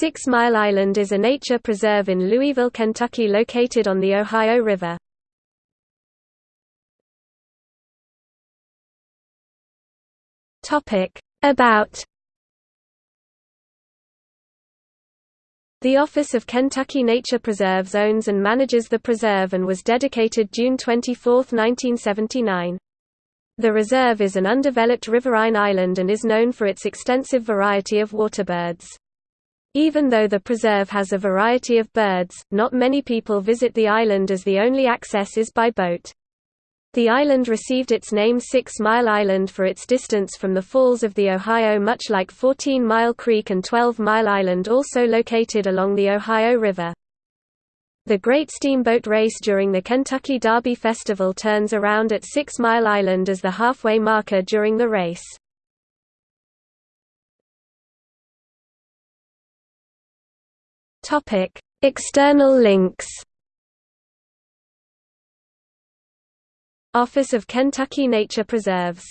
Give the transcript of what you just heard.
Six Mile Island is a nature preserve in Louisville, Kentucky located on the Ohio River. About The Office of Kentucky Nature Preserves owns and manages the preserve and was dedicated June 24, 1979. The reserve is an undeveloped riverine island and is known for its extensive variety of waterbirds. Even though the preserve has a variety of birds, not many people visit the island as the only access is by boat. The island received its name Six Mile Island for its distance from the falls of the Ohio much like 14 Mile Creek and 12 Mile Island also located along the Ohio River. The Great Steamboat Race during the Kentucky Derby Festival turns around at Six Mile Island as the halfway marker during the race. Topic: External links. Office of Kentucky Nature Preserves